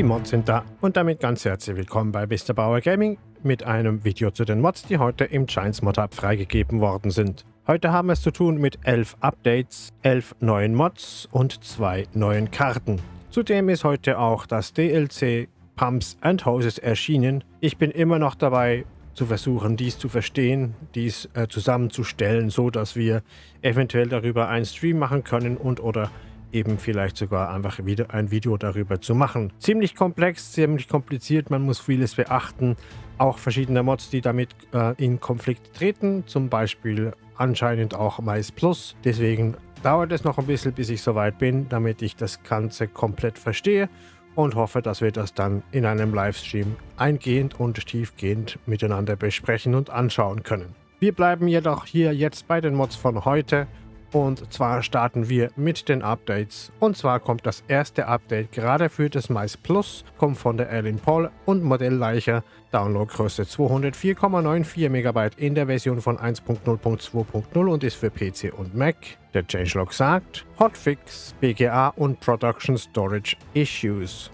Die Mods sind da und damit ganz herzlich willkommen bei. Bauer Gaming mit einem Video zu den Mods, die heute im Giants Mod Hub freigegeben worden sind. Heute haben wir es zu tun mit 11 Updates, 11 neuen Mods und zwei neuen Karten. Zudem ist heute auch das DLC Pumps and Hoses erschienen. Ich bin immer noch dabei, zu versuchen, dies zu verstehen, dies äh, zusammenzustellen, so dass wir eventuell darüber einen Stream machen können und oder eben vielleicht sogar einfach wieder ein Video darüber zu machen. Ziemlich komplex, ziemlich kompliziert, man muss vieles beachten. Auch verschiedene Mods, die damit äh, in Konflikt treten, zum Beispiel anscheinend auch Mais Plus. Deswegen dauert es noch ein bisschen, bis ich soweit bin, damit ich das Ganze komplett verstehe und hoffe, dass wir das dann in einem Livestream eingehend und tiefgehend miteinander besprechen und anschauen können. Wir bleiben jedoch hier jetzt bei den Mods von heute und zwar starten wir mit den Updates. Und zwar kommt das erste Update gerade für das Mais Plus, kommt von der Erlin Paul und Modellleicher. Downloadgröße 204,94 MB in der Version von 1.0.2.0 und ist für PC und Mac. Der Changelog sagt Hotfix, BGA und Production Storage Issues.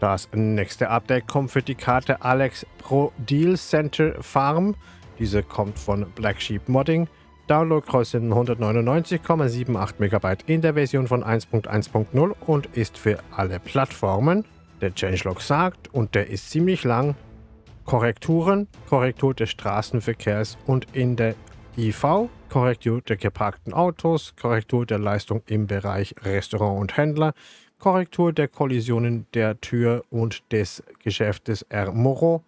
Das nächste Update kommt für die Karte Alex Pro Deal Center Farm. Diese kommt von Black Sheep Modding. Downloadgröße 199,78 MB in der Version von 1.1.0 und ist für alle Plattformen. Der Changelog sagt, und der ist ziemlich lang, Korrekturen, Korrektur des Straßenverkehrs und in der IV, Korrektur der geparkten Autos, Korrektur der Leistung im Bereich Restaurant und Händler, Korrektur der Kollisionen der Tür und des Geschäftes R. Moro,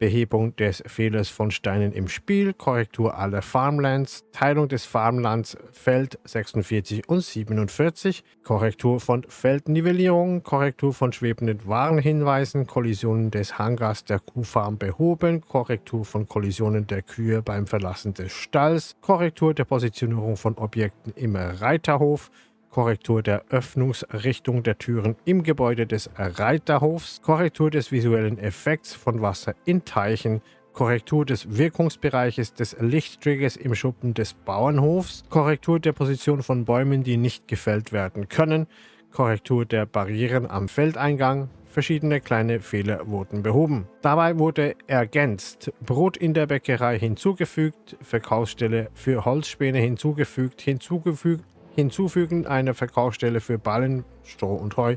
Behebung des Fehlers von Steinen im Spiel, Korrektur aller Farmlands, Teilung des Farmlands Feld 46 und 47, Korrektur von Feldnivellierung, Korrektur von schwebenden Warnhinweisen, Kollisionen des Hangars der Kuhfarm behoben, Korrektur von Kollisionen der Kühe beim Verlassen des Stalls, Korrektur der Positionierung von Objekten im Reiterhof, Korrektur der Öffnungsrichtung der Türen im Gebäude des Reiterhofs, Korrektur des visuellen Effekts von Wasser in Teichen, Korrektur des Wirkungsbereiches des Lichttriggers im Schuppen des Bauernhofs, Korrektur der Position von Bäumen, die nicht gefällt werden können, Korrektur der Barrieren am Feldeingang, verschiedene kleine Fehler wurden behoben. Dabei wurde ergänzt, Brot in der Bäckerei hinzugefügt, Verkaufsstelle für Holzspäne hinzugefügt, hinzugefügt Hinzufügen einer Verkaufsstelle für Ballen, Stroh und Heu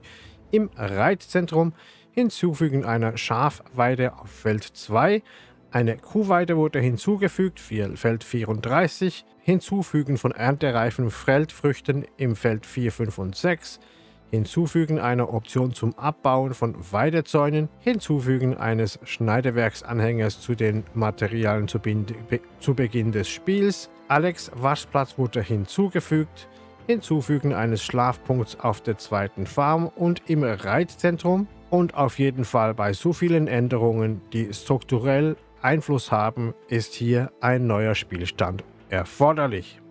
im Reitzentrum. Hinzufügen einer Schafweide auf Feld 2. Eine Kuhweide wurde hinzugefügt, Feld 34. Hinzufügen von erntereifen Feldfrüchten im Feld 4, 5 und 6. Hinzufügen einer Option zum Abbauen von Weidezäunen. Hinzufügen eines Schneidewerksanhängers zu den Materialien zu, zu Beginn des Spiels. Alex Waschplatz wurde hinzugefügt. Hinzufügen eines Schlafpunkts auf der zweiten Farm und im Reitzentrum und auf jeden Fall bei so vielen Änderungen, die strukturell Einfluss haben, ist hier ein neuer Spielstand erforderlich.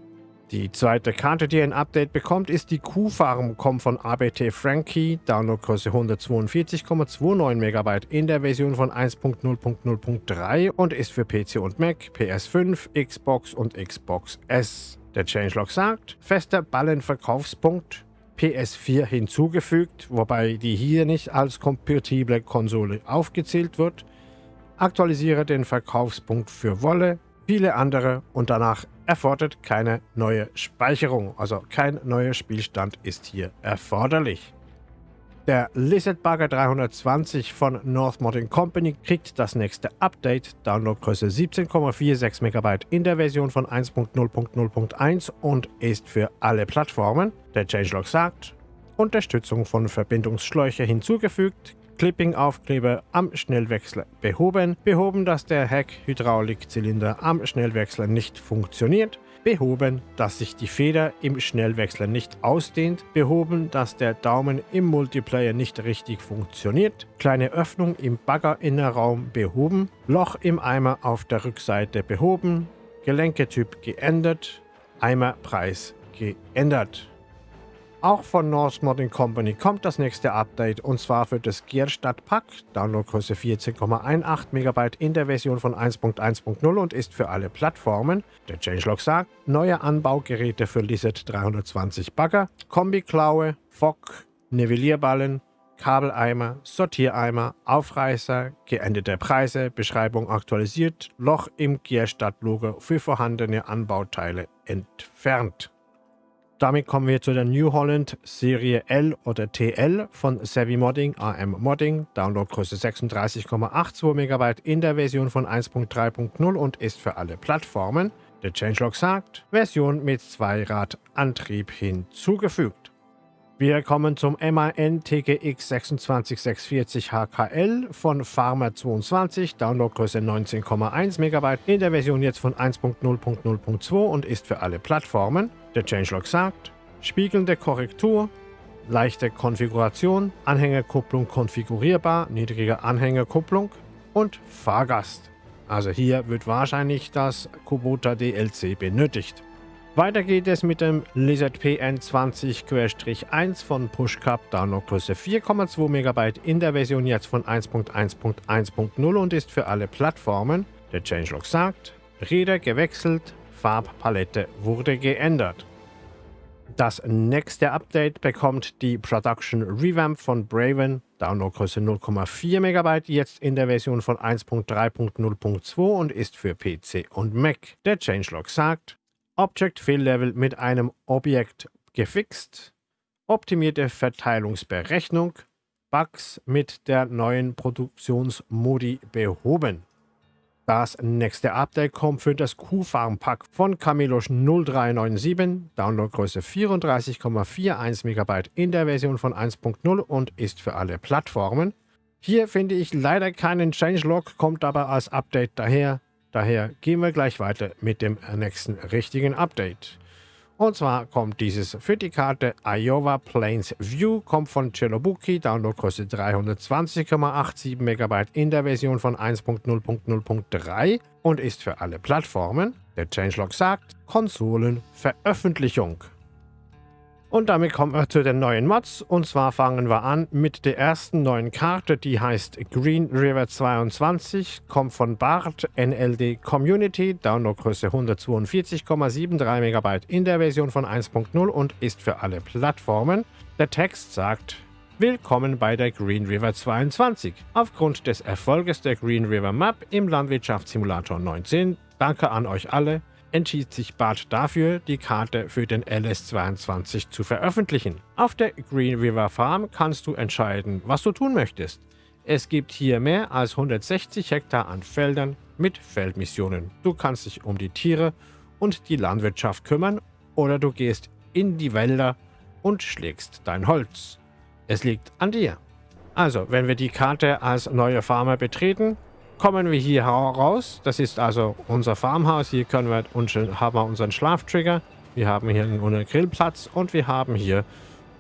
Die zweite Karte, die ein Update bekommt, ist die Kuhfarm, kommt von ABT Frankie, Downloadgröße 142,29 MB in der Version von 1.0.0.3 und ist für PC und Mac, PS5, Xbox und Xbox S. Der Changelog sagt, fester Ballenverkaufspunkt PS4 hinzugefügt, wobei die hier nicht als kompatible Konsole aufgezählt wird. Aktualisiere den Verkaufspunkt für Wolle, viele andere und danach erfordert keine neue Speicherung, also kein neuer Spielstand ist hier erforderlich. Der Lizard Bugger 320 von North Modding Company kriegt das nächste Update, Downloadgröße 17,46 MB in der Version von 1.0.0.1 und ist für alle Plattformen. Der Changelog sagt, Unterstützung von Verbindungsschläuche hinzugefügt, Clipping-Aufkleber am Schnellwechsler behoben, behoben, dass der Heck-Hydraulikzylinder am Schnellwechsler nicht funktioniert, behoben, dass sich die Feder im Schnellwechsler nicht ausdehnt, behoben, dass der Daumen im Multiplayer nicht richtig funktioniert, kleine Öffnung im Baggerinnerraum behoben, Loch im Eimer auf der Rückseite behoben, Gelenketyp geändert, Eimerpreis geändert. Auch von North Modding Company kommt das nächste Update und zwar für das Gierstadt Pack, Downloadgröße 14,18 MB in der Version von 1.1.0 und ist für alle Plattformen. Der Changelog sagt, neue Anbaugeräte für Lizard 320 Bagger, Kombi-Klaue, Fock, Nivellierballen, Kabeleimer, Sortiereimer, Aufreißer, geänderte Preise, Beschreibung aktualisiert, Loch im Gierstadt-Logo für vorhandene Anbauteile entfernt. Damit kommen wir zu der New Holland Serie L oder TL von Savvy Modding AM Modding. Downloadgröße 36,82 MB in der Version von 1.3.0 und ist für alle Plattformen. Der Changelog sagt, Version mit Zweiradantrieb hinzugefügt. Wir kommen zum MAN TGX 26640 HKL von Farmer22, Downloadgröße 19,1 MB in der Version jetzt von 1.0.0.2 und ist für alle Plattformen. Der Changelog sagt, spiegelnde Korrektur, leichte Konfiguration, Anhängerkupplung konfigurierbar, niedrige Anhängerkupplung und Fahrgast. Also hier wird wahrscheinlich das Kubota DLC benötigt. Weiter geht es mit dem Lizard PN20-1 von PushCup Downloadgröße 4,2 MB in der Version jetzt von 1.1.1.0 und ist für alle Plattformen. Der Changelog sagt, Räder gewechselt, Farbpalette wurde geändert. Das nächste Update bekommt die Production Revamp von Braven, Downloadgröße 0,4 MB, jetzt in der Version von 1.3.0.2 und ist für PC und Mac. Der Changelog sagt, Object Fill Level mit einem Objekt gefixt, optimierte Verteilungsberechnung, Bugs mit der neuen Produktionsmodi behoben. Das nächste Update kommt für das Q-Farm-Pack von Camilosch 0397, Downloadgröße 34,41 MB in der Version von 1.0 und ist für alle Plattformen. Hier finde ich leider keinen Changelog, kommt aber als Update daher. Daher gehen wir gleich weiter mit dem nächsten richtigen Update. Und zwar kommt dieses für die Karte Iowa Plains View, kommt von Chelobuki, Downloadgröße 320,87 MB in der Version von 1.0.0.3 und ist für alle Plattformen. Der Changelog sagt Konsolenveröffentlichung. Und damit kommen wir zu den neuen Mods. Und zwar fangen wir an mit der ersten neuen Karte, die heißt Green River 22, kommt von Bart NLD Community, Downloadgröße 142,73 MB in der Version von 1.0 und ist für alle Plattformen. Der Text sagt, Willkommen bei der Green River 22. Aufgrund des Erfolges der Green River Map im Landwirtschaftssimulator 19, danke an euch alle, entschied sich Bart dafür, die Karte für den LS22 zu veröffentlichen. Auf der Green River Farm kannst du entscheiden, was du tun möchtest. Es gibt hier mehr als 160 Hektar an Feldern mit Feldmissionen. Du kannst dich um die Tiere und die Landwirtschaft kümmern oder du gehst in die Wälder und schlägst dein Holz. Es liegt an dir. Also, wenn wir die Karte als neue Farmer betreten, kommen wir hier raus. Das ist also unser Farmhaus. Hier können wir haben wir unseren Schlaftrigger. Wir haben hier unseren Grillplatz und wir haben hier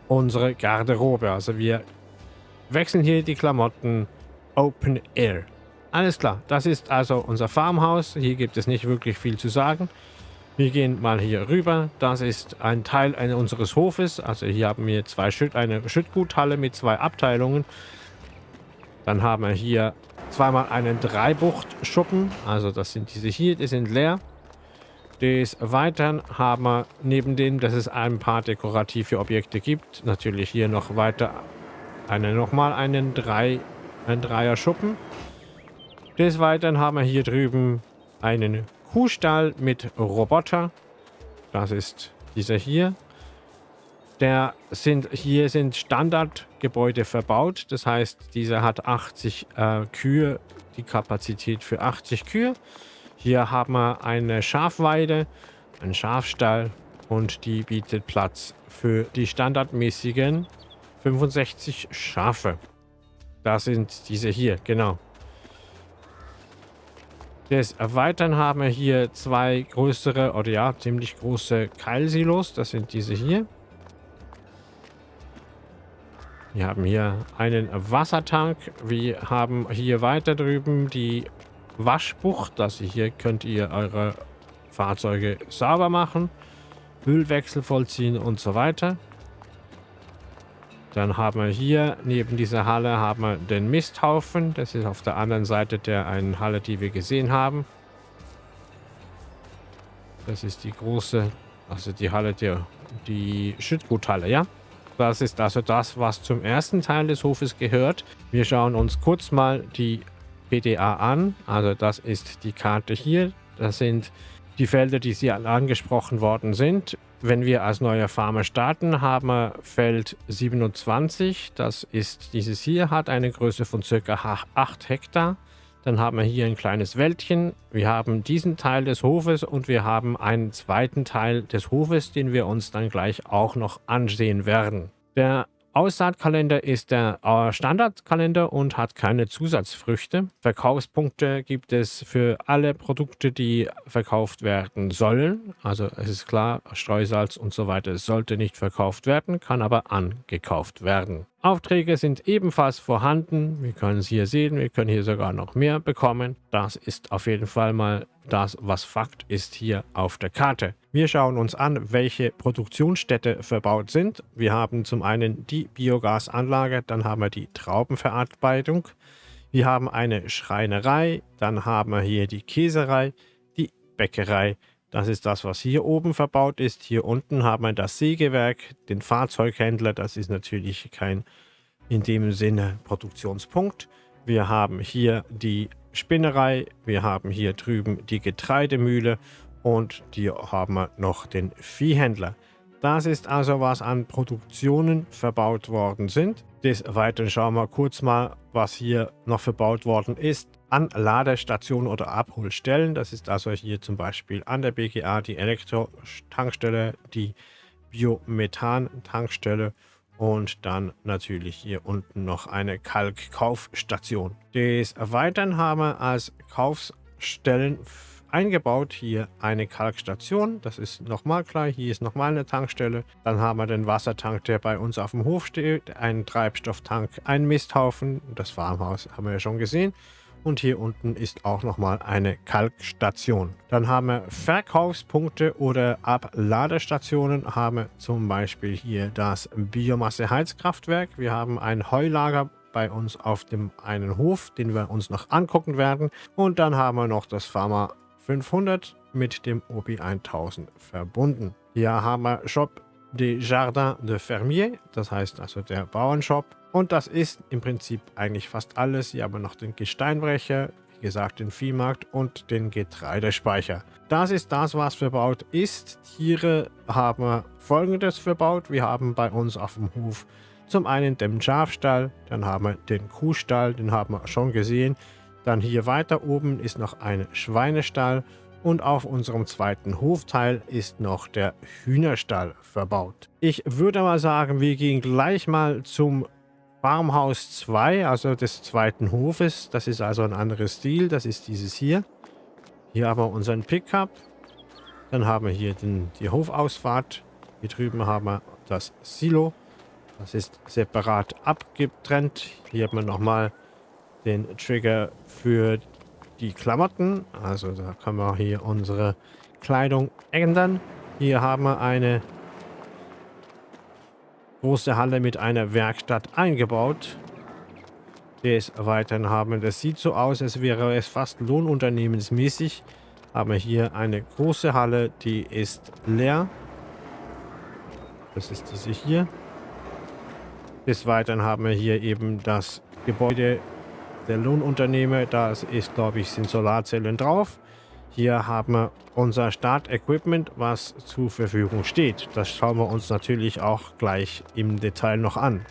unsere Garderobe. Also wir wechseln hier die Klamotten Open Air. Alles klar, das ist also unser Farmhaus. Hier gibt es nicht wirklich viel zu sagen. Wir gehen mal hier rüber. Das ist ein Teil unseres Hofes. Also hier haben wir zwei Schütt, eine Schüttguthalle mit zwei Abteilungen. Dann haben wir hier zweimal einen Dreibuchtschuppen. Also das sind diese hier, die sind leer. Des Weiteren haben wir neben dem, dass es ein paar dekorative Objekte gibt, natürlich hier noch weiter eine, nochmal einen, Drei, einen Dreier-Schuppen. Des Weiteren haben wir hier drüben einen Kuhstall mit Roboter. Das ist dieser hier. Der sind, hier sind Standardgebäude verbaut. Das heißt, dieser hat 80 äh, Kühe, die Kapazität für 80 Kühe. Hier haben wir eine Schafweide, einen Schafstall und die bietet Platz für die standardmäßigen 65 Schafe. Das sind diese hier, genau. Des Erweitern haben wir hier zwei größere oder ja, ziemlich große Keilsilos. Das sind diese hier. Wir haben hier einen Wassertank. Wir haben hier weiter drüben die Waschbucht. Das hier könnt ihr eure Fahrzeuge sauber machen, Müllwechsel vollziehen und so weiter. Dann haben wir hier neben dieser Halle haben wir den Misthaufen. Das ist auf der anderen Seite der einen Halle, die wir gesehen haben. Das ist die große, also die Halle der, die Schüttguthalle, ja. Das ist also das, was zum ersten Teil des Hofes gehört. Wir schauen uns kurz mal die PDA an. Also das ist die Karte hier. Das sind die Felder, die Sie angesprochen worden sind. Wenn wir als neuer Farmer starten, haben wir Feld 27. Das ist dieses hier, hat eine Größe von ca. 8 Hektar. Dann haben wir hier ein kleines Wäldchen. Wir haben diesen Teil des Hofes und wir haben einen zweiten Teil des Hofes, den wir uns dann gleich auch noch ansehen werden. Der Aussaatkalender ist der äh, Standardkalender und hat keine Zusatzfrüchte. Verkaufspunkte gibt es für alle Produkte, die verkauft werden sollen. Also es ist klar, Streusalz und so weiter sollte nicht verkauft werden, kann aber angekauft werden. Aufträge sind ebenfalls vorhanden. Wir können es hier sehen, wir können hier sogar noch mehr bekommen. Das ist auf jeden Fall mal das, was Fakt ist hier auf der Karte. Wir schauen uns an, welche Produktionsstätte verbaut sind. Wir haben zum einen die Biogasanlage, dann haben wir die Traubenverarbeitung, wir haben eine Schreinerei, dann haben wir hier die Käserei, die Bäckerei, das ist das, was hier oben verbaut ist. Hier unten haben wir das Sägewerk, den Fahrzeughändler. Das ist natürlich kein in dem Sinne Produktionspunkt. Wir haben hier die Spinnerei, wir haben hier drüben die Getreidemühle und hier haben wir noch den Viehhändler. Das ist also, was an Produktionen verbaut worden sind. Des Weiteren schauen wir kurz mal, was hier noch verbaut worden ist an Ladestationen oder Abholstellen. Das ist also hier zum Beispiel an der BGA die Elektro-Tankstelle, die Biomethan-Tankstelle und dann natürlich hier unten noch eine Kalkkaufstation. Des Weiteren haben wir als Kaufstellen eingebaut hier eine Kalkstation. Das ist nochmal klar. Hier ist nochmal eine Tankstelle. Dann haben wir den Wassertank, der bei uns auf dem Hof steht. Einen Treibstofftank, ein Misthaufen. Das Farmhaus haben wir ja schon gesehen. Und hier unten ist auch nochmal eine Kalkstation. Dann haben wir Verkaufspunkte oder Abladestationen. Haben wir zum Beispiel hier das Biomasse-Heizkraftwerk. Wir haben ein Heulager bei uns auf dem einen Hof, den wir uns noch angucken werden. Und dann haben wir noch das Pharma 500 mit dem OB 1000 verbunden. Hier haben wir Shop des Jardins de Fermier, das heißt also der Bauernshop. Und das ist im Prinzip eigentlich fast alles. Hier haben wir noch den Gesteinbrecher, wie gesagt den Viehmarkt und den Getreidespeicher. Das ist das, was verbaut ist. Tiere haben wir folgendes verbaut. Wir haben bei uns auf dem Hof zum einen den Schafstall, dann haben wir den Kuhstall, den haben wir schon gesehen. Dann hier weiter oben ist noch ein Schweinestall und auf unserem zweiten Hofteil ist noch der Hühnerstall verbaut. Ich würde mal sagen, wir gehen gleich mal zum Farmhaus 2, also des zweiten Hofes. Das ist also ein anderes Stil. Das ist dieses hier. Hier haben wir unseren Pickup. Dann haben wir hier den, die Hofausfahrt. Hier drüben haben wir das Silo. Das ist separat abgetrennt. Hier haben wir nochmal den Trigger für die Klamotten. Also da können wir hier unsere Kleidung ändern. Hier haben wir eine große Halle mit einer Werkstatt eingebaut. Des Weiteren haben wir, das sieht so aus, als wäre es fast lohnunternehmensmäßig. Haben wir hier eine große Halle, die ist leer. Das ist diese hier. Des Weiteren haben wir hier eben das Gebäude der Lohnunternehmer. Da ist, glaube ich, sind Solarzellen drauf. Hier haben wir unser Startequipment, was zur Verfügung steht. Das schauen wir uns natürlich auch gleich im Detail noch an.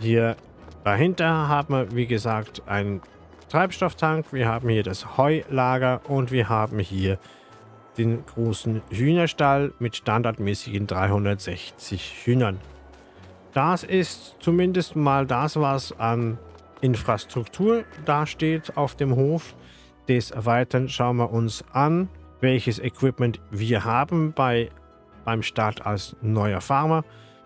Hier dahinter haben wir, wie gesagt, einen Treibstofftank. Wir haben hier das Heulager und wir haben hier den großen Hühnerstall mit standardmäßigen 360 Hühnern. Das ist zumindest mal das, was an Infrastruktur dasteht auf dem Hof. Des Weiteren schauen wir uns an, welches Equipment wir haben bei, beim Start als neuer Farmer.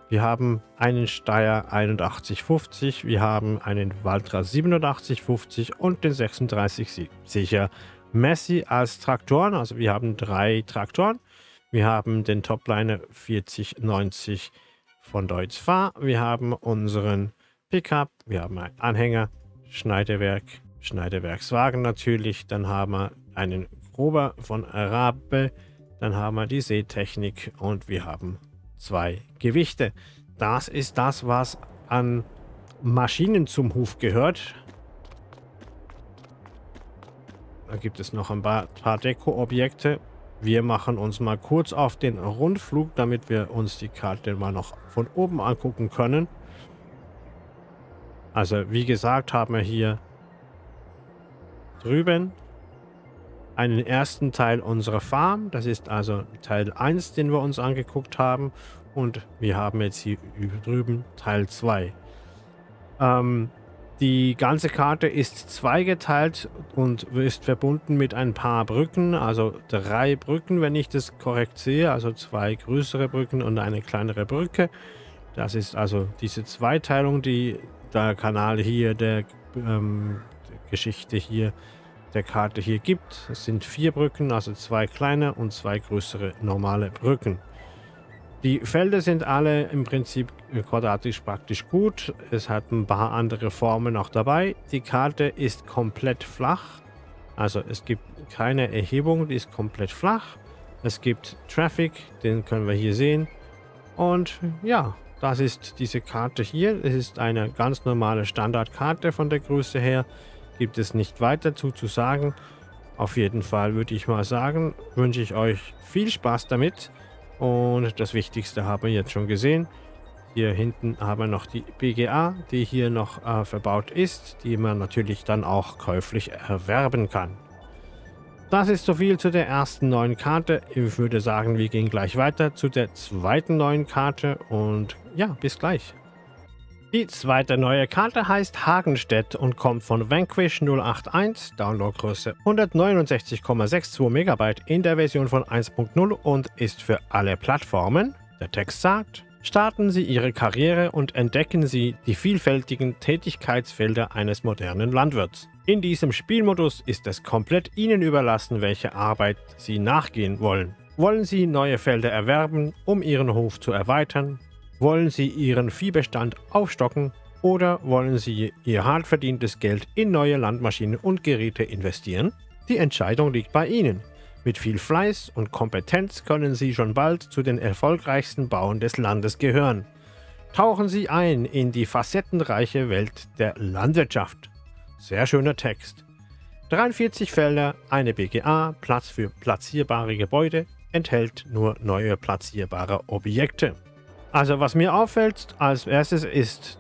Wir haben einen Steyr 8150, wir haben einen Valtra 8750 und den 3670er Messi als Traktoren. Also wir haben drei Traktoren. Wir haben den Topliner 4090 von Deutz Fahr. Wir haben unseren Pickup, wir haben einen Anhänger, Schneidewerk, Schneidewerkswagen natürlich. Dann haben wir einen Grober von Rabe. Dann haben wir die Seetechnik und wir haben zwei Gewichte. Das ist das, was an Maschinen zum Hof gehört. Da gibt es noch ein paar, Deko-Objekte. Wir machen uns mal kurz auf den Rundflug, damit wir uns die Karte mal noch von oben angucken können. Also wie gesagt haben wir hier drüben einen ersten Teil unserer Farm. Das ist also Teil 1, den wir uns angeguckt haben. Und wir haben jetzt hier drüben Teil 2. Ähm, die ganze Karte ist zweigeteilt und ist verbunden mit ein paar Brücken, also drei Brücken, wenn ich das korrekt sehe, also zwei größere Brücken und eine kleinere Brücke. Das ist also diese Zweiteilung, die der Kanal hier der ähm, Geschichte hier der Karte hier gibt. Es sind vier Brücken, also zwei kleine und zwei größere normale Brücken. Die Felder sind alle im Prinzip quadratisch praktisch gut. Es hat ein paar andere Formen auch dabei. Die Karte ist komplett flach. Also es gibt keine Erhebung, die ist komplett flach. Es gibt Traffic, den können wir hier sehen. Und ja, das ist diese Karte hier. Es ist eine ganz normale Standardkarte von der Größe her. Gibt es nicht weiter dazu zu sagen. Auf jeden Fall würde ich mal sagen, wünsche ich euch viel Spaß damit. Und das Wichtigste haben wir jetzt schon gesehen. Hier hinten haben wir noch die BGA, die hier noch äh, verbaut ist, die man natürlich dann auch käuflich erwerben kann. Das ist so viel zu der ersten neuen Karte. Ich würde sagen, wir gehen gleich weiter zu der zweiten neuen Karte und ja, bis gleich. Die zweite neue Karte heißt Hagenstedt und kommt von Vanquish 081, Downloadgröße 169,62 MB in der Version von 1.0 und ist für alle Plattformen. Der Text sagt, starten Sie Ihre Karriere und entdecken Sie die vielfältigen Tätigkeitsfelder eines modernen Landwirts. In diesem Spielmodus ist es komplett Ihnen überlassen, welche Arbeit Sie nachgehen wollen. Wollen Sie neue Felder erwerben, um Ihren Hof zu erweitern? Wollen Sie Ihren Viehbestand aufstocken oder wollen Sie Ihr hart verdientes Geld in neue Landmaschinen und Geräte investieren? Die Entscheidung liegt bei Ihnen. Mit viel Fleiß und Kompetenz können Sie schon bald zu den erfolgreichsten Bauern des Landes gehören. Tauchen Sie ein in die facettenreiche Welt der Landwirtschaft. Sehr schöner Text. 43 Felder, eine BGA, Platz für platzierbare Gebäude, enthält nur neue platzierbare Objekte. Also was mir auffällt als erstes ist,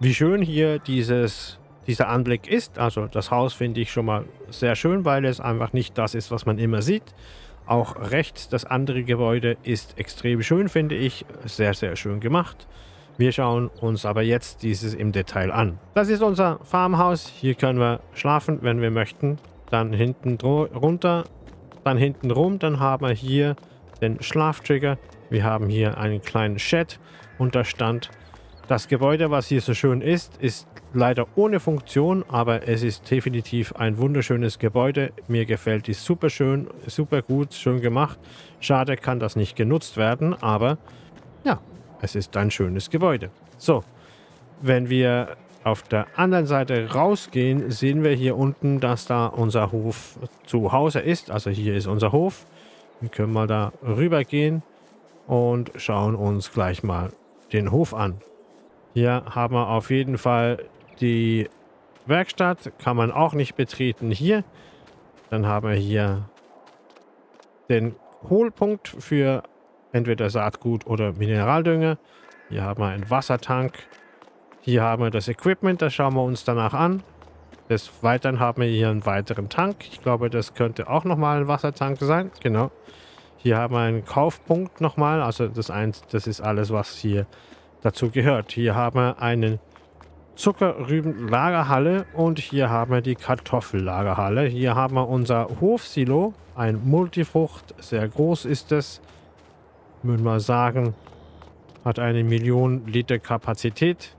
wie schön hier dieses, dieser Anblick ist. Also das Haus finde ich schon mal sehr schön, weil es einfach nicht das ist, was man immer sieht. Auch rechts das andere Gebäude ist extrem schön, finde ich. Sehr, sehr schön gemacht. Wir schauen uns aber jetzt dieses im Detail an. Das ist unser Farmhaus. Hier können wir schlafen, wenn wir möchten. Dann hinten runter, dann hinten rum. Dann haben wir hier den Schlaftrigger. Wir haben hier einen kleinen Shed und da stand das Gebäude, was hier so schön ist, ist leider ohne Funktion, aber es ist definitiv ein wunderschönes Gebäude. Mir gefällt die super schön, super gut, schön gemacht. Schade kann das nicht genutzt werden, aber ja, es ist ein schönes Gebäude. So, wenn wir auf der anderen Seite rausgehen, sehen wir hier unten, dass da unser Hof zu Hause ist. Also hier ist unser Hof. Wir können mal da rüber gehen und schauen uns gleich mal den Hof an. Hier haben wir auf jeden Fall die Werkstatt, kann man auch nicht betreten hier. Dann haben wir hier den Hohlpunkt für entweder Saatgut oder Mineraldünger. Hier haben wir einen Wassertank. Hier haben wir das Equipment, das schauen wir uns danach an. Des Weiteren haben wir hier einen weiteren Tank. Ich glaube, das könnte auch nochmal ein Wassertank sein. Genau. Hier haben wir einen Kaufpunkt nochmal. Also das, eins, das ist alles, was hier dazu gehört. Hier haben wir eine Zuckerrübenlagerhalle und hier haben wir die Kartoffellagerhalle. Hier haben wir unser Hofsilo, ein Multifrucht. Sehr groß ist es. Würde mal sagen, hat eine Million Liter Kapazität.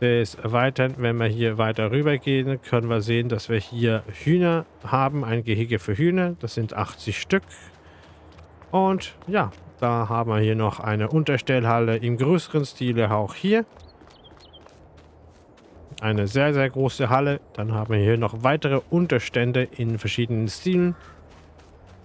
Des Weiteren, wenn wir hier weiter rüber gehen, können wir sehen, dass wir hier Hühner haben, ein Gehege für Hühner. Das sind 80 Stück. Und ja, da haben wir hier noch eine Unterstellhalle im größeren Stile, auch hier. Eine sehr, sehr große Halle. Dann haben wir hier noch weitere Unterstände in verschiedenen Stilen.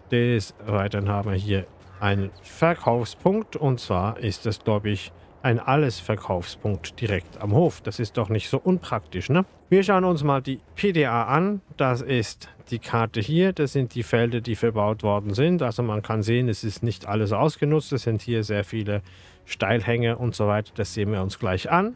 Des Weiteren haben wir hier einen Verkaufspunkt und zwar ist es, glaube ich, ein Alles-Verkaufspunkt direkt am Hof. Das ist doch nicht so unpraktisch, ne? Wir schauen uns mal die PDA an. Das ist die Karte hier. Das sind die Felder, die verbaut worden sind. Also man kann sehen, es ist nicht alles ausgenutzt. Es sind hier sehr viele Steilhänge und so weiter. Das sehen wir uns gleich an.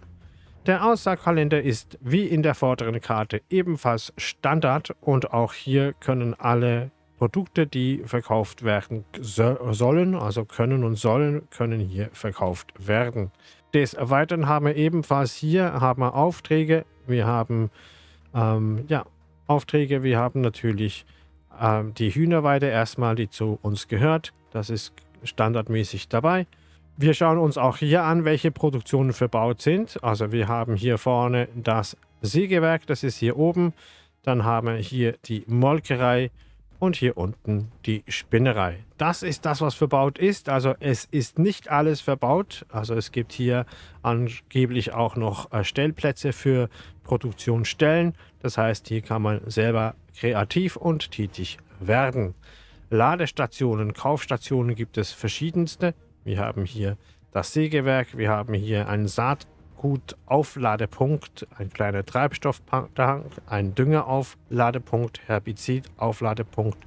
Der Aussaagkalender ist wie in der vorderen Karte ebenfalls Standard und auch hier können alle Produkte, die verkauft werden so sollen, also können und sollen, können hier verkauft werden. Des Weiteren haben wir ebenfalls hier haben wir Aufträge. Wir haben ähm, ja, Aufträge. Wir haben natürlich ähm, die Hühnerweide erstmal, die zu uns gehört. Das ist standardmäßig dabei. Wir schauen uns auch hier an, welche Produktionen verbaut sind. Also wir haben hier vorne das Sägewerk, das ist hier oben. Dann haben wir hier die Molkerei und hier unten die Spinnerei. Das ist das, was verbaut ist. Also es ist nicht alles verbaut. Also es gibt hier angeblich auch noch äh, Stellplätze für Produktionsstellen. Das heißt, hier kann man selber kreativ und tätig werden. Ladestationen, Kaufstationen gibt es verschiedenste. Wir haben hier das Sägewerk, wir haben hier einen Saat Gut Aufladepunkt, ein kleiner Treibstofftank, ein Düngeraufladepunkt, Herbizidaufladepunkt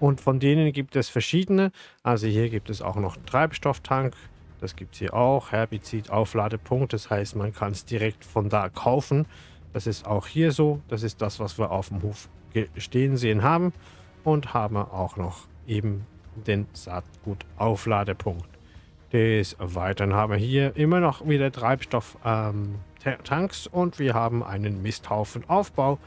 und von denen gibt es verschiedene. Also hier gibt es auch noch Treibstofftank, das gibt es hier auch, Herbizidaufladepunkt, das heißt man kann es direkt von da kaufen. Das ist auch hier so, das ist das, was wir auf dem Hof stehen sehen haben und haben auch noch eben den Saatgutaufladepunkt. Des Weiteren haben wir hier immer noch wieder Treibstofftanks ähm, und wir haben einen Misthaufen-Aufbau,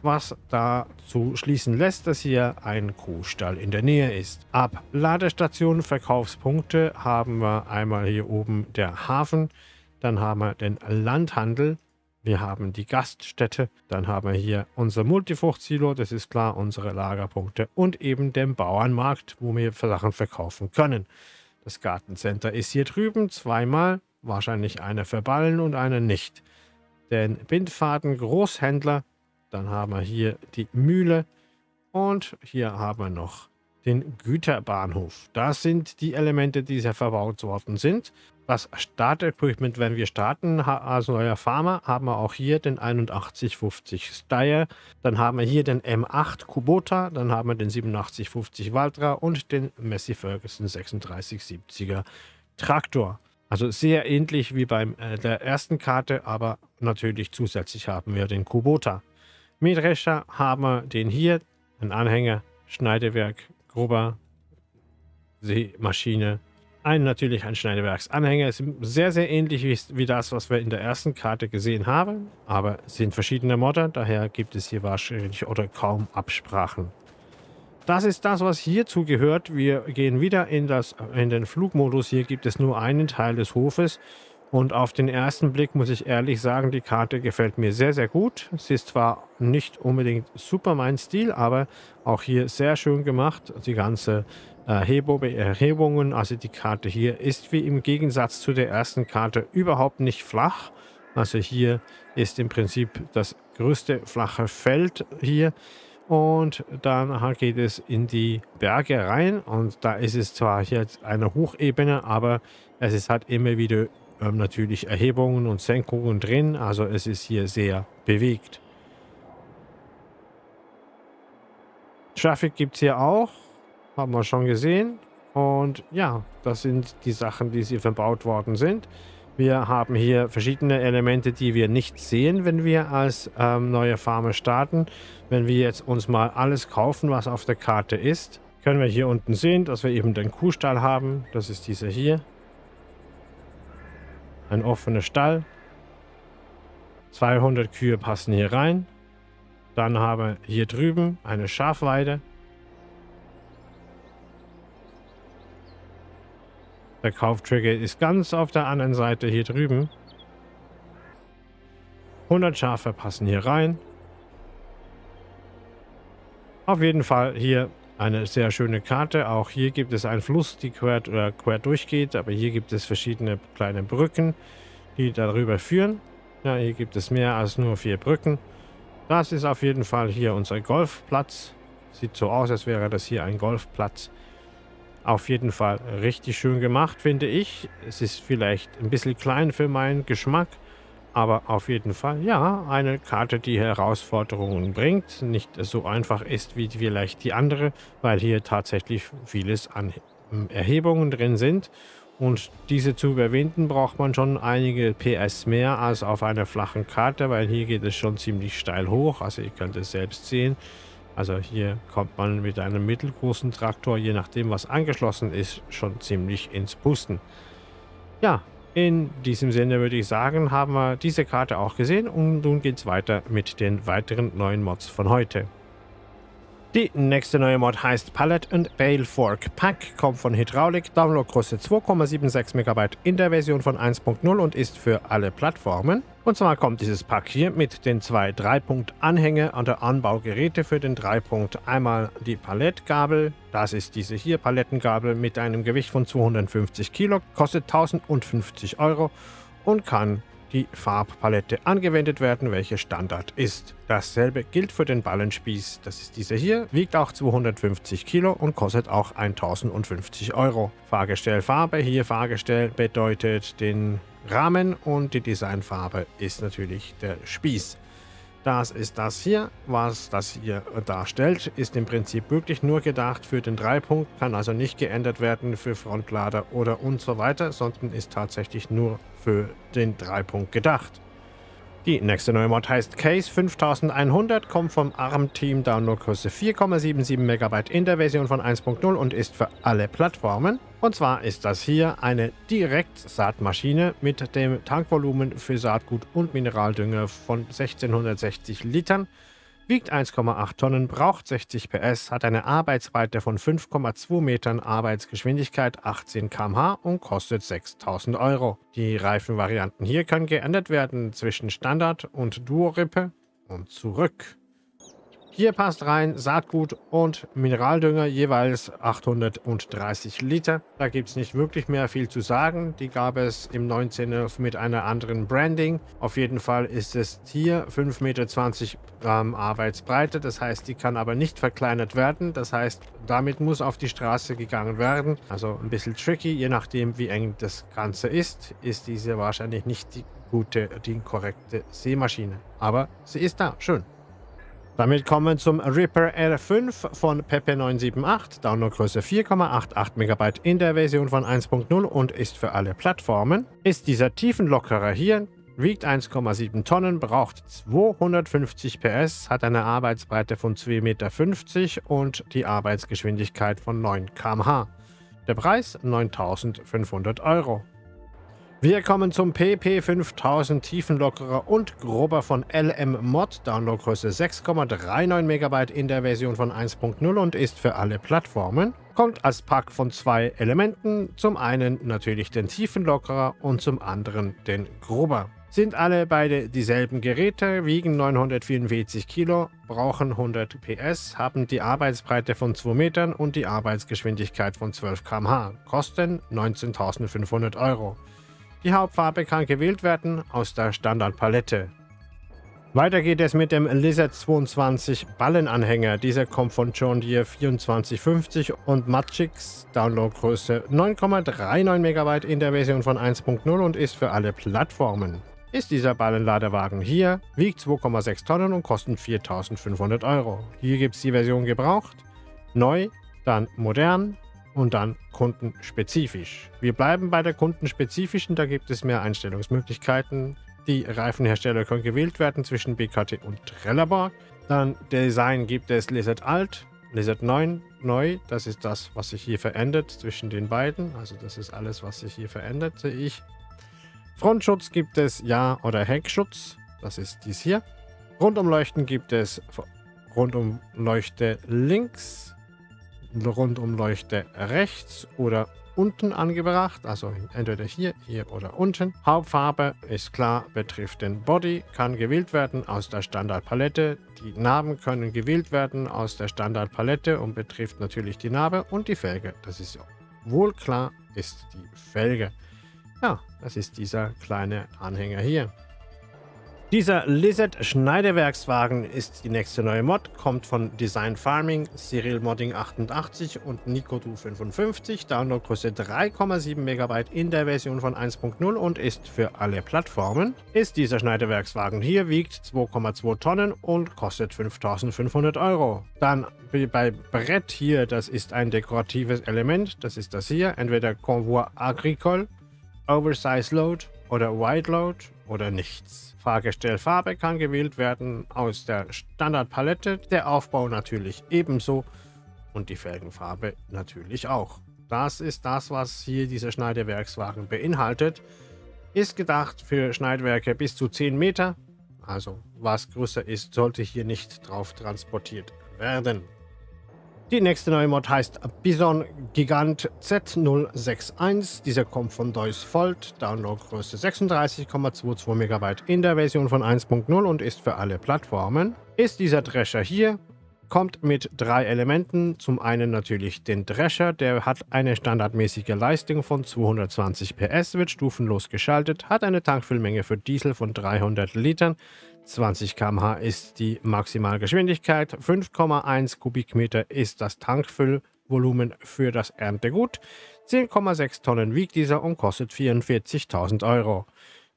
was dazu schließen lässt, dass hier ein Kuhstall in der Nähe ist. Ab Ladestation Verkaufspunkte haben wir einmal hier oben der Hafen, dann haben wir den Landhandel, wir haben die Gaststätte, dann haben wir hier unser Multifruchtsilo, das ist klar, unsere Lagerpunkte und eben den Bauernmarkt, wo wir Sachen verkaufen können. Das Gartencenter ist hier drüben zweimal, wahrscheinlich einer für Ballen und einer nicht. Den Bindfaden Großhändler, dann haben wir hier die Mühle und hier haben wir noch den Güterbahnhof. Das sind die Elemente, die hier verbaut worden sind. Das Startequipment, wenn wir starten als neuer Farmer, haben wir auch hier den 8150 Steyr. Dann haben wir hier den M8 Kubota, dann haben wir den 8750 Valtra und den Messi Ferguson 3670er Traktor. Also sehr ähnlich wie bei äh, der ersten Karte, aber natürlich zusätzlich haben wir den Kubota. Mähdrescher haben wir den hier, ein Anhänger, Schneidewerk, grober Seemaschine. Ein natürlich ein Schneidewerksanhänger. Ist sehr, sehr ähnlich wie, wie, das, was wir in der ersten Karte gesehen haben. Aber sind verschiedene Modder, daher gibt es hier wahrscheinlich oder kaum Absprachen. Das ist das, was hierzu gehört. Wir gehen wieder in, das, in den Flugmodus. Hier gibt es nur einen Teil des Hofes. Und auf den ersten Blick muss ich ehrlich sagen, die Karte gefällt mir sehr, sehr gut. Sie ist zwar nicht unbedingt super mein Stil, aber auch hier sehr schön gemacht. Die ganze Erhebungen, also die Karte hier ist wie im Gegensatz zu der ersten Karte überhaupt nicht flach. Also hier ist im Prinzip das größte flache Feld hier. Und dann geht es in die Berge rein und da ist es zwar jetzt eine Hochebene, aber es ist halt immer wieder ähm, natürlich Erhebungen und Senkungen drin. Also es ist hier sehr bewegt. Traffic gibt es hier auch. Haben wir schon gesehen. Und ja, das sind die Sachen, die hier verbaut worden sind. Wir haben hier verschiedene Elemente, die wir nicht sehen, wenn wir als ähm, neue Farmer starten. Wenn wir jetzt uns mal alles kaufen, was auf der Karte ist, können wir hier unten sehen, dass wir eben den Kuhstall haben. Das ist dieser hier. Ein offener Stall. 200 Kühe passen hier rein. Dann haben wir hier drüben eine Schafweide. Der Kauftrigger ist ganz auf der anderen Seite hier drüben. 100 Schafe passen hier rein. Auf jeden Fall hier eine sehr schöne Karte. Auch hier gibt es einen Fluss, die quer, äh, quer durchgeht, aber hier gibt es verschiedene kleine Brücken, die darüber führen. Ja, hier gibt es mehr als nur vier Brücken. Das ist auf jeden Fall hier unser Golfplatz. Sieht so aus, als wäre das hier ein Golfplatz. Auf jeden Fall richtig schön gemacht, finde ich. Es ist vielleicht ein bisschen klein für meinen Geschmack, aber auf jeden Fall, ja, eine Karte, die Herausforderungen bringt. Nicht so einfach ist wie vielleicht die andere, weil hier tatsächlich vieles an Erhebungen drin sind. Und diese zu überwinden braucht man schon einige PS mehr als auf einer flachen Karte, weil hier geht es schon ziemlich steil hoch. Also ihr könnt es selbst sehen. Also hier kommt man mit einem mittelgroßen Traktor, je nachdem was angeschlossen ist, schon ziemlich ins Pusten. Ja, in diesem Sinne würde ich sagen, haben wir diese Karte auch gesehen und nun geht es weiter mit den weiteren neuen Mods von heute. Die nächste neue Mod heißt Palette and Bale Fork Pack, kommt von Hydraulic, Downloadgröße 2,76 MB in der Version von 1.0 und ist für alle Plattformen. Und zwar kommt dieses Pack hier mit den zwei 3-Punkt-Anhänge an der Anbaugeräte für den 3-Punkt. Einmal die Palettgabel, das ist diese hier Palettengabel mit einem Gewicht von 250 Kilo, kostet 1050 Euro und kann die Farbpalette angewendet werden, welche Standard ist. Dasselbe gilt für den Ballenspieß. Das ist dieser hier, wiegt auch 250 Kilo und kostet auch 1050 Euro. Fahrgestellfarbe, hier Fahrgestell bedeutet den Rahmen und die Designfarbe ist natürlich der Spieß. Das ist das hier, was das hier darstellt, ist im Prinzip wirklich nur gedacht für den Dreipunkt, kann also nicht geändert werden für Frontlader oder und so weiter, sondern ist tatsächlich nur für den Dreipunkt gedacht. Die nächste neue Mod heißt Case 5100, kommt vom ARM-Team, Downloadgröße 4,77 MB in der Version von 1.0 und ist für alle Plattformen. Und zwar ist das hier eine Direktsaatmaschine mit dem Tankvolumen für Saatgut und Mineraldünger von 1660 Litern wiegt 1,8 Tonnen, braucht 60 PS, hat eine Arbeitsbreite von 5,2 Metern, Arbeitsgeschwindigkeit 18 km/h und kostet 6000 Euro. Die Reifenvarianten hier können geändert werden zwischen Standard und Duo-Rippe und zurück. Hier passt rein Saatgut und Mineraldünger, jeweils 830 Liter. Da gibt es nicht wirklich mehr viel zu sagen. Die gab es im 19. mit einer anderen Branding. Auf jeden Fall ist es hier 5,20 Meter ähm, Arbeitsbreite. Das heißt, die kann aber nicht verkleinert werden. Das heißt, damit muss auf die Straße gegangen werden. Also ein bisschen tricky, je nachdem wie eng das Ganze ist, ist diese wahrscheinlich nicht die gute, die korrekte Seemaschine. Aber sie ist da, schön. Damit kommen wir zum Ripper R5 von Pepe978, Downloadgröße 4,88 MB in der Version von 1.0 und ist für alle Plattformen. Ist dieser Tiefenlockerer hier, wiegt 1,7 Tonnen, braucht 250 PS, hat eine Arbeitsbreite von 2,50 Meter und die Arbeitsgeschwindigkeit von 9 km/h. Der Preis 9500 Euro. Wir kommen zum PP5000 Tiefenlockerer und grober von LM Mod, Downloadgröße 6,39 MB in der Version von 1.0 und ist für alle Plattformen. Kommt als Pack von zwei Elementen, zum einen natürlich den Tiefenlockerer und zum anderen den grober. Sind alle beide dieselben Geräte, wiegen 944 Kilo, brauchen 100 PS, haben die Arbeitsbreite von 2 Metern und die Arbeitsgeschwindigkeit von 12 km/h, kosten 19.500 Euro. Die Hauptfarbe kann gewählt werden aus der Standardpalette. Weiter geht es mit dem Lizard 22 Ballenanhänger. Dieser kommt von John Deere 2450 und Magix, Downloadgröße 9,39 MB in der Version von 1.0 und ist für alle Plattformen. Ist dieser Ballenladewagen hier, wiegt 2,6 Tonnen und kostet 4500 Euro. Hier gibt es die Version gebraucht, neu, dann modern, und dann kundenspezifisch. Wir bleiben bei der kundenspezifischen, da gibt es mehr Einstellungsmöglichkeiten. Die Reifenhersteller können gewählt werden zwischen BKT und Trelleborg. Dann Design gibt es Lizard Alt, Lizard 9 neu. Das ist das, was sich hier verändert zwischen den beiden. Also das ist alles, was sich hier verändert, sehe ich. Frontschutz gibt es Ja- oder Heckschutz. Das ist dies hier. Rundumleuchten gibt es Rundumleuchte links Rundumleuchte rechts oder unten angebracht, also entweder hier, hier oder unten. Hauptfarbe ist klar, betrifft den Body, kann gewählt werden aus der Standardpalette. Die Narben können gewählt werden aus der Standardpalette und betrifft natürlich die Narbe und die Felge. Das ist wohl klar, ist die Felge. Ja, das ist dieser kleine Anhänger hier. Dieser Lizard Schneidewerkswagen ist die nächste neue Mod, kommt von Design Farming, Serial Modding 88 und Nicodu 55, Downloadgröße 3,7 MB in der Version von 1.0 und ist für alle Plattformen. Ist dieser Schneidewerkswagen hier, wiegt 2,2 Tonnen und kostet 5500 Euro. Dann bei Brett hier, das ist ein dekoratives Element, das ist das hier, entweder Convoi Agricole, Oversize Load oder Wide Load oder nichts. Fahrgestellfarbe kann gewählt werden aus der Standardpalette, der Aufbau natürlich ebenso und die Felgenfarbe natürlich auch. Das ist das, was hier dieser Schneidewerkswagen beinhaltet. Ist gedacht für Schneidwerke bis zu 10 Meter, also was größer ist, sollte hier nicht drauf transportiert werden. Die nächste neue Mod heißt Bison Gigant Z061. Dieser kommt von Deus Volt, Downloadgröße 36,22 MB in der Version von 1.0 und ist für alle Plattformen. Ist dieser Drescher hier, kommt mit drei Elementen. Zum einen natürlich den Drescher, der hat eine standardmäßige Leistung von 220 PS, wird stufenlos geschaltet, hat eine Tankfüllmenge für Diesel von 300 Litern, 20 km/h ist die Maximalgeschwindigkeit, 5,1 Kubikmeter ist das Tankfüllvolumen für das Erntegut, 10,6 Tonnen wiegt dieser und kostet 44.000 Euro.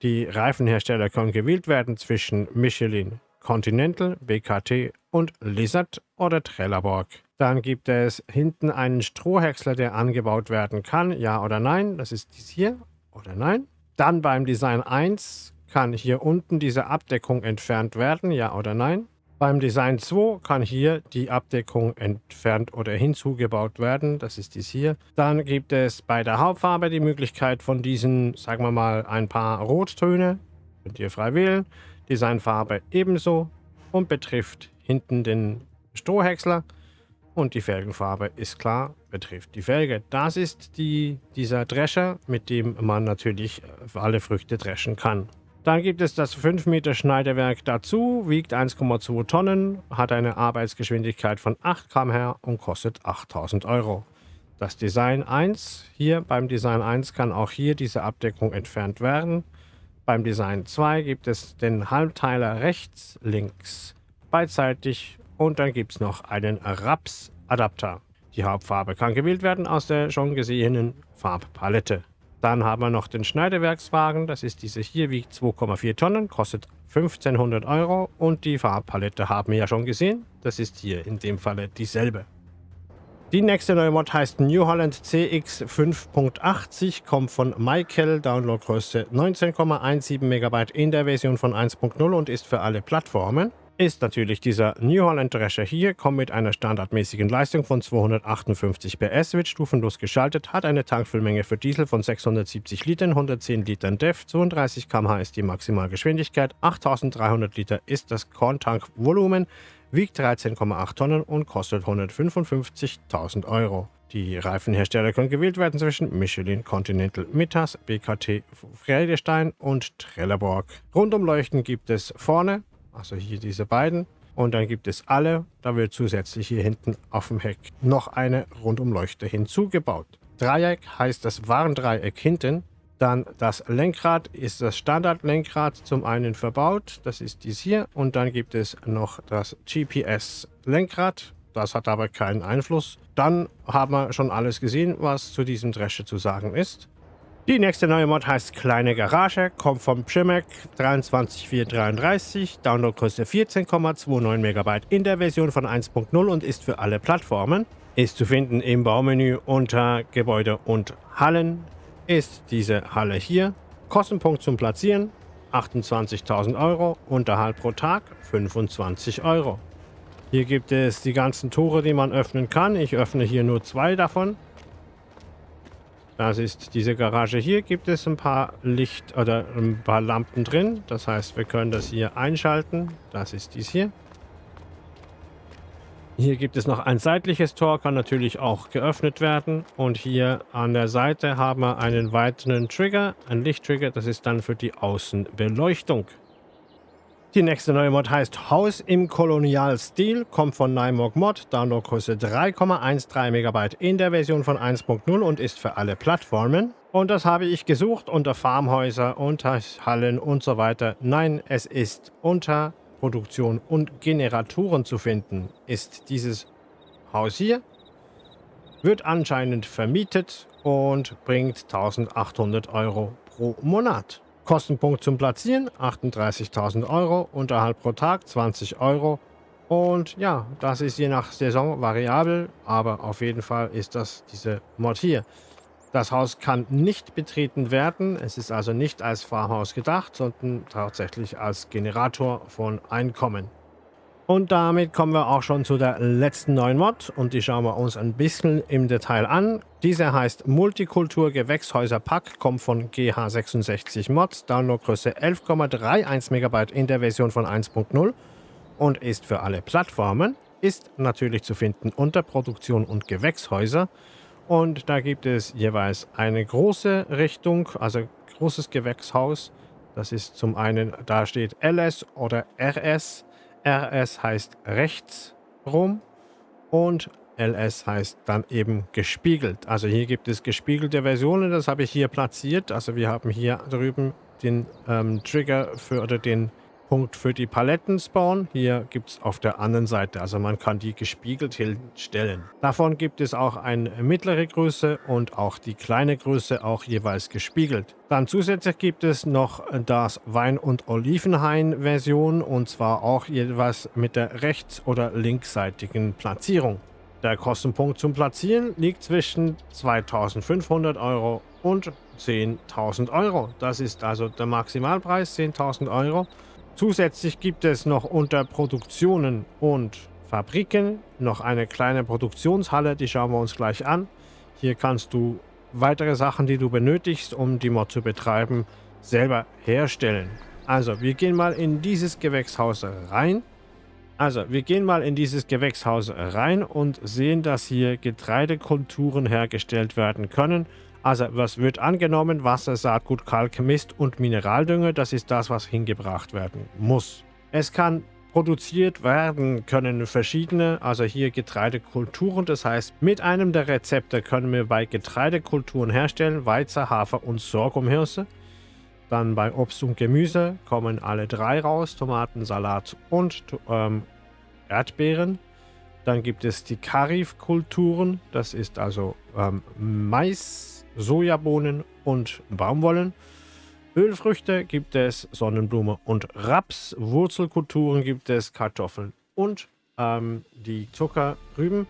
Die Reifenhersteller können gewählt werden zwischen Michelin, Continental, BKT und Lizard oder Trelleborg. Dann gibt es hinten einen Strohhäcksler, der angebaut werden kann, ja oder nein. Das ist dies hier oder nein. Dann beim Design 1 kann hier unten diese Abdeckung entfernt werden, ja oder nein? Beim Design 2 kann hier die Abdeckung entfernt oder hinzugebaut werden, das ist dies hier. Dann gibt es bei der Hauptfarbe die Möglichkeit von diesen, sagen wir mal, ein paar Rottöne, könnt ihr frei wählen. Designfarbe ebenso und betrifft hinten den Strohhäcksler. Und die Felgenfarbe ist klar, betrifft die Felge. Das ist die, dieser Drescher, mit dem man natürlich alle Früchte dreschen kann. Dann gibt es das 5 Meter Schneidewerk dazu, wiegt 1,2 Tonnen, hat eine Arbeitsgeschwindigkeit von 8 km/h und kostet 8000 Euro. Das Design 1, hier beim Design 1 kann auch hier diese Abdeckung entfernt werden. Beim Design 2 gibt es den Halbteiler rechts, links, beidseitig und dann gibt es noch einen Raps-Adapter. Die Hauptfarbe kann gewählt werden aus der schon gesehenen Farbpalette. Dann haben wir noch den Schneidewerkswagen, das ist diese hier, wiegt 2,4 Tonnen, kostet 1500 Euro. Und die Farbpalette haben wir ja schon gesehen, das ist hier in dem Falle dieselbe. Die nächste neue Mod heißt New Holland CX 5.80, kommt von Michael, Downloadgröße 19,17 MB in der Version von 1.0 und ist für alle Plattformen ist natürlich dieser New Holland Drescher hier, kommt mit einer standardmäßigen Leistung von 258 PS, wird stufenlos geschaltet, hat eine Tankfüllmenge für Diesel von 670 Litern, 110 Litern DEF, 32 km/h ist die Maximalgeschwindigkeit, 8300 Liter ist das Korntankvolumen, wiegt 13,8 Tonnen und kostet 155.000 Euro. Die Reifenhersteller können gewählt werden zwischen Michelin, Continental, Mittas, BKT, Friedestein und Trelleborg. Rundumleuchten gibt es vorne also hier diese beiden. Und dann gibt es alle, da wird zusätzlich hier hinten auf dem Heck noch eine Rundumleuchte hinzugebaut. Dreieck heißt das Warndreieck hinten. Dann das Lenkrad ist das Standardlenkrad zum einen verbaut, das ist dies hier. Und dann gibt es noch das GPS-Lenkrad, das hat aber keinen Einfluss. Dann haben wir schon alles gesehen, was zu diesem Drescher zu sagen ist. Die nächste neue Mod heißt Kleine Garage, kommt vom Primac 23433, Downloadgröße 14,29 MB in der Version von 1.0 und ist für alle Plattformen. Ist zu finden im Baumenü unter Gebäude und Hallen. Ist diese Halle hier. Kostenpunkt zum Platzieren 28.000 Euro, Unterhalt pro Tag 25 Euro. Hier gibt es die ganzen Tore, die man öffnen kann. Ich öffne hier nur zwei davon. Das ist diese Garage hier, gibt es ein paar Licht- oder ein paar Lampen drin. Das heißt, wir können das hier einschalten. Das ist dies hier. Hier gibt es noch ein seitliches Tor, kann natürlich auch geöffnet werden. Und hier an der Seite haben wir einen weiteren Trigger, einen Lichttrigger. Das ist dann für die Außenbeleuchtung. Die nächste neue Mod heißt Haus im Kolonialstil, kommt von Nymog Mod, Downloadgröße 3,13 MB in der Version von 1.0 und ist für alle Plattformen. Und das habe ich gesucht unter Farmhäuser, unter Hallen und so weiter. Nein, es ist unter Produktion und Generatoren zu finden, ist dieses Haus hier. Wird anscheinend vermietet und bringt 1800 Euro pro Monat. Kostenpunkt zum Platzieren 38.000 Euro, Unterhalt pro Tag 20 Euro. Und ja, das ist je nach Saison variabel, aber auf jeden Fall ist das diese Mod hier. Das Haus kann nicht betreten werden. Es ist also nicht als Farmhaus gedacht, sondern tatsächlich als Generator von Einkommen. Und damit kommen wir auch schon zu der letzten neuen Mod und die schauen wir uns ein bisschen im Detail an. Diese heißt Multikultur Gewächshäuser Pack, kommt von GH66 Mods, Downloadgröße 11,31 MB in der Version von 1.0 und ist für alle Plattformen. Ist natürlich zu finden unter Produktion und Gewächshäuser und da gibt es jeweils eine große Richtung, also großes Gewächshaus. Das ist zum einen, da steht LS oder RS. RS heißt rechts rum und LS heißt dann eben gespiegelt. Also hier gibt es gespiegelte Versionen, das habe ich hier platziert. Also wir haben hier drüben den ähm, Trigger für oder den Punkt für die Paletten Spawn. Hier gibt es auf der anderen Seite, also man kann die gespiegelt hinstellen. Davon gibt es auch eine mittlere Größe und auch die kleine Größe auch jeweils gespiegelt. Dann zusätzlich gibt es noch das Wein- und Olivenhain-Version und zwar auch jeweils mit der rechts- oder linksseitigen Platzierung. Der Kostenpunkt zum Platzieren liegt zwischen 2500 Euro und 10.000 Euro. Das ist also der Maximalpreis, 10.000 Euro. Zusätzlich gibt es noch unter Produktionen und Fabriken noch eine kleine Produktionshalle, die schauen wir uns gleich an. Hier kannst du weitere Sachen, die du benötigst, um die Mod zu betreiben, selber herstellen. Also, wir gehen mal in dieses Gewächshaus rein. Also, wir gehen mal in dieses Gewächshaus rein und sehen, dass hier Getreidekulturen hergestellt werden können. Also was wird angenommen? Wasser, Saatgut, Kalk, Mist und Mineraldünger. Das ist das, was hingebracht werden muss. Es kann produziert werden können verschiedene, also hier Getreidekulturen. Das heißt, mit einem der Rezepte können wir bei Getreidekulturen herstellen, Weizen, Hafer und Sorghumhirse. Dann bei Obst und Gemüse kommen alle drei raus, Tomaten, Salat und ähm, Erdbeeren. Dann gibt es die Karif-Kulturen, das ist also ähm, Mais, Sojabohnen und Baumwollen. Ölfrüchte gibt es Sonnenblume und Raps. Wurzelkulturen gibt es Kartoffeln und ähm, die Zuckerrüben.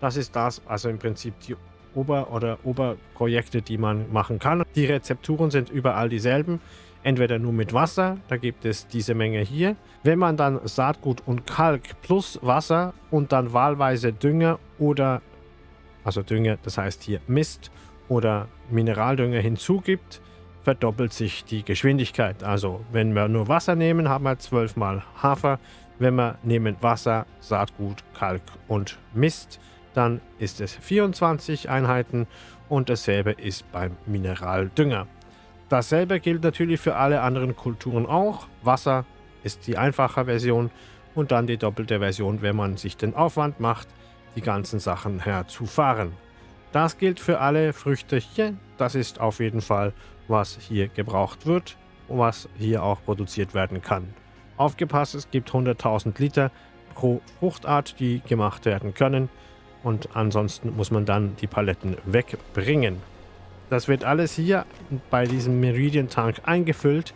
Das ist das, also im Prinzip die Ober- oder Oberprojekte, die man machen kann. Die Rezepturen sind überall dieselben. Entweder nur mit Wasser, da gibt es diese Menge hier. Wenn man dann Saatgut und Kalk plus Wasser und dann wahlweise Dünger oder, also Dünger, das heißt hier Mist oder Mineraldünger hinzugibt, verdoppelt sich die Geschwindigkeit. Also wenn wir nur Wasser nehmen, haben wir 12 mal Hafer. Wenn wir nehmen Wasser, Saatgut, Kalk und Mist, dann ist es 24 Einheiten und dasselbe ist beim Mineraldünger. Dasselbe gilt natürlich für alle anderen Kulturen auch. Wasser ist die einfache Version und dann die doppelte Version, wenn man sich den Aufwand macht, die ganzen Sachen herzufahren. Das gilt für alle Früchte hier. Das ist auf jeden Fall, was hier gebraucht wird und was hier auch produziert werden kann. Aufgepasst, es gibt 100.000 Liter pro Fruchtart, die gemacht werden können. Und ansonsten muss man dann die Paletten wegbringen. Das wird alles hier bei diesem Meridian Tank eingefüllt.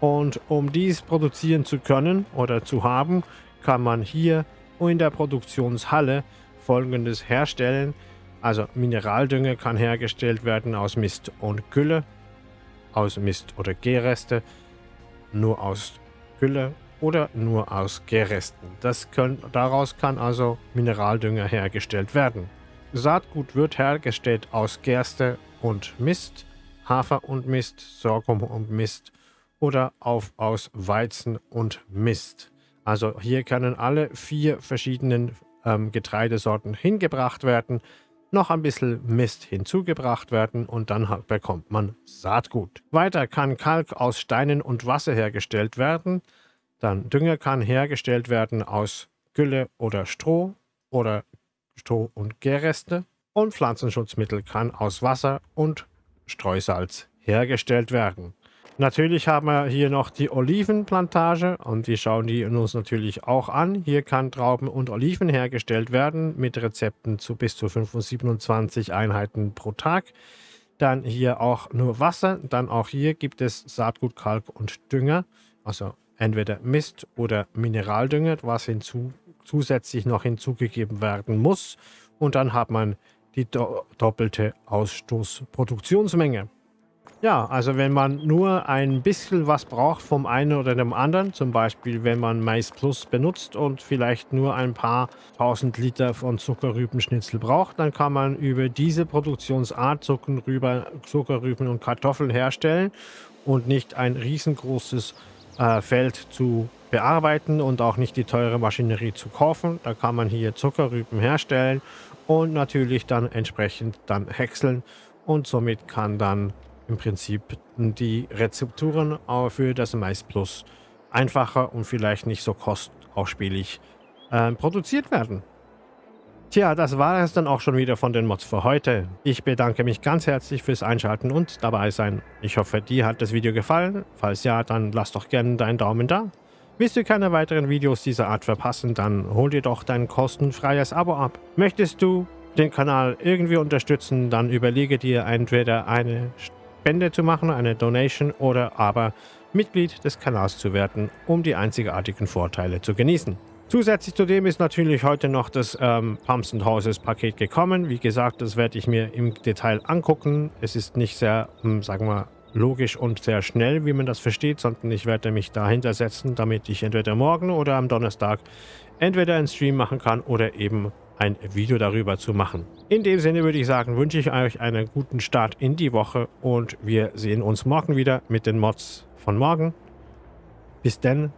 Und um dies produzieren zu können oder zu haben, kann man hier in der Produktionshalle folgendes herstellen. Also Mineraldünger kann hergestellt werden aus Mist und Gülle, aus Mist oder Gärreste, nur aus Gülle oder nur aus Gärresten. Das können, daraus kann also Mineraldünger hergestellt werden. Saatgut wird hergestellt aus Gerste und Mist, Hafer und Mist, Sorghum und Mist oder auf, aus Weizen und Mist. Also hier können alle vier verschiedenen ähm, Getreidesorten hingebracht werden noch ein bisschen Mist hinzugebracht werden und dann bekommt man Saatgut. Weiter kann Kalk aus Steinen und Wasser hergestellt werden. Dann Dünger kann hergestellt werden aus Gülle oder Stroh oder Stroh und Gärreste. Und Pflanzenschutzmittel kann aus Wasser und Streusalz hergestellt werden. Natürlich haben wir hier noch die Olivenplantage und die schauen die uns natürlich auch an. Hier kann Trauben und Oliven hergestellt werden mit Rezepten zu bis zu 27 Einheiten pro Tag. Dann hier auch nur Wasser. Dann auch hier gibt es Saatgut, Kalk und Dünger. Also entweder Mist oder Mineraldünger, was hinzu, zusätzlich noch hinzugegeben werden muss. Und dann hat man die do doppelte Ausstoßproduktionsmenge. Ja, also wenn man nur ein bisschen was braucht vom einen oder dem anderen, zum Beispiel wenn man Mais Plus benutzt und vielleicht nur ein paar tausend Liter von Zuckerrübenschnitzel braucht, dann kann man über diese Produktionsart Zuckerrüben und Kartoffeln herstellen und nicht ein riesengroßes äh, Feld zu bearbeiten und auch nicht die teure Maschinerie zu kaufen. Da kann man hier Zuckerrüben herstellen und natürlich dann entsprechend dann häckseln und somit kann dann im Prinzip die Rezepturen für das Mais Plus einfacher und vielleicht nicht so kostausspielig äh, produziert werden. Tja, das war es dann auch schon wieder von den Mods für heute. Ich bedanke mich ganz herzlich fürs Einschalten und dabei sein. Ich hoffe, dir hat das Video gefallen. Falls ja, dann lass doch gerne deinen Daumen da. Willst du keine weiteren Videos dieser Art verpassen, dann hol dir doch dein kostenfreies Abo ab. Möchtest du den Kanal irgendwie unterstützen, dann überlege dir entweder eine Spende zu machen, eine Donation oder aber Mitglied des Kanals zu werden, um die einzigartigen Vorteile zu genießen. Zusätzlich zu dem ist natürlich heute noch das ähm, Pumps Houses Paket gekommen. Wie gesagt, das werde ich mir im Detail angucken. Es ist nicht sehr, hm, sagen wir, logisch und sehr schnell, wie man das versteht, sondern ich werde mich dahinter setzen, damit ich entweder morgen oder am Donnerstag entweder einen Stream machen kann oder eben ein Video darüber zu machen. In dem Sinne würde ich sagen, wünsche ich euch einen guten Start in die Woche und wir sehen uns morgen wieder mit den Mods von morgen. Bis denn.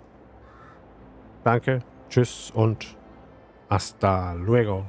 Danke, tschüss und hasta luego.